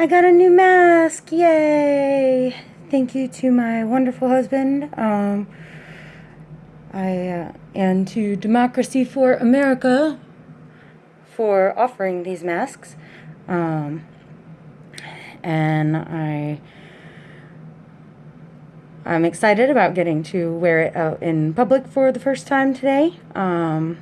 I got a new mask! Yay! Thank you to my wonderful husband. Um, I uh, and to Democracy for America for offering these masks. Um, and I I'm excited about getting to wear it out in public for the first time today. Um,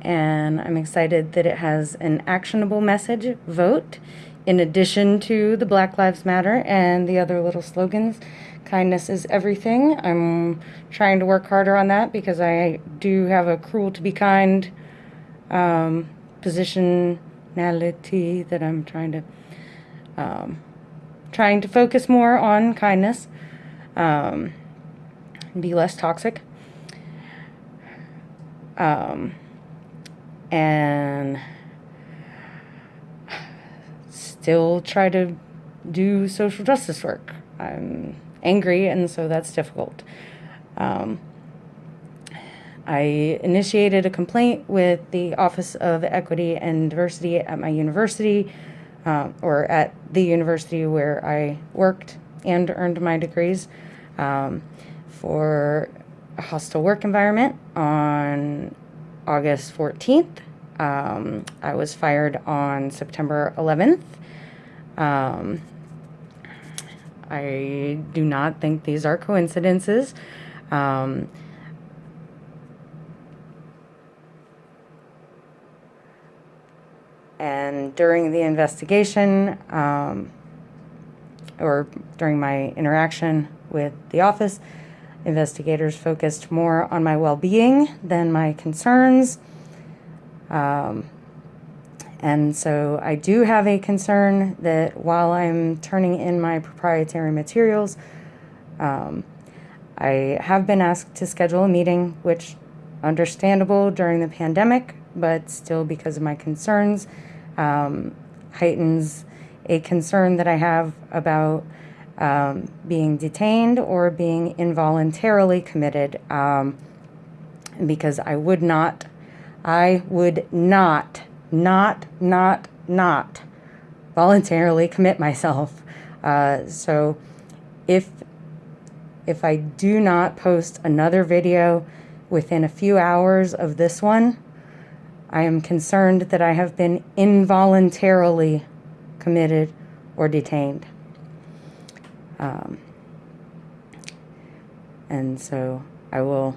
and I'm excited that it has an actionable message vote in addition to the Black Lives Matter and the other little slogans. Kindness is everything. I'm trying to work harder on that because I do have a cruel to be kind um, positionality that I'm trying to um, trying to focus more on kindness, um, be less toxic. Um, and still try to do social justice work. I'm angry, and so that's difficult. Um, I initiated a complaint with the Office of Equity and Diversity at my university, uh, or at the university where I worked and earned my degrees, um, for a hostile work environment on August 14th. Um, I was fired on September 11th. Um, I do not think these are coincidences. Um, and during the investigation, um, or during my interaction with the office, investigators focused more on my well-being than my concerns. Um, and so I do have a concern that while I'm turning in my proprietary materials, um, I have been asked to schedule a meeting, which understandable during the pandemic, but still because of my concerns, um, heightens a concern that I have about um, being detained or being involuntarily committed um, because I would not, I would not not, not, not voluntarily commit myself. Uh, so if, if I do not post another video within a few hours of this one, I am concerned that I have been involuntarily committed or detained. Um, and so I will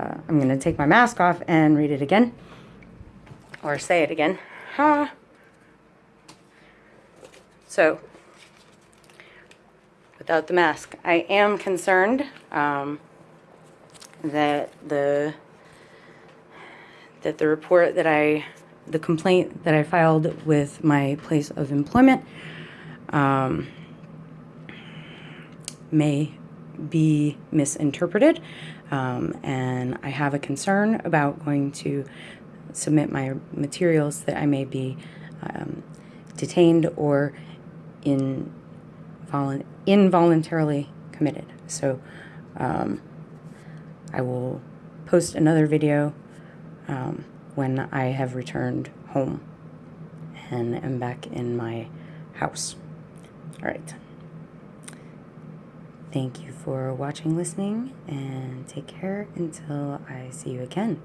uh, I'm going to take my mask off and read it again. Or say it again. Ha! So, without the mask, I am concerned um, that the that the report that I, the complaint that I filed with my place of employment um, may be misinterpreted um, and I have a concern about going to submit my materials that I may be um, detained or in involuntarily committed. So um, I will post another video um, when I have returned home and am back in my house. All right. Thank you for watching, listening, and take care until I see you again.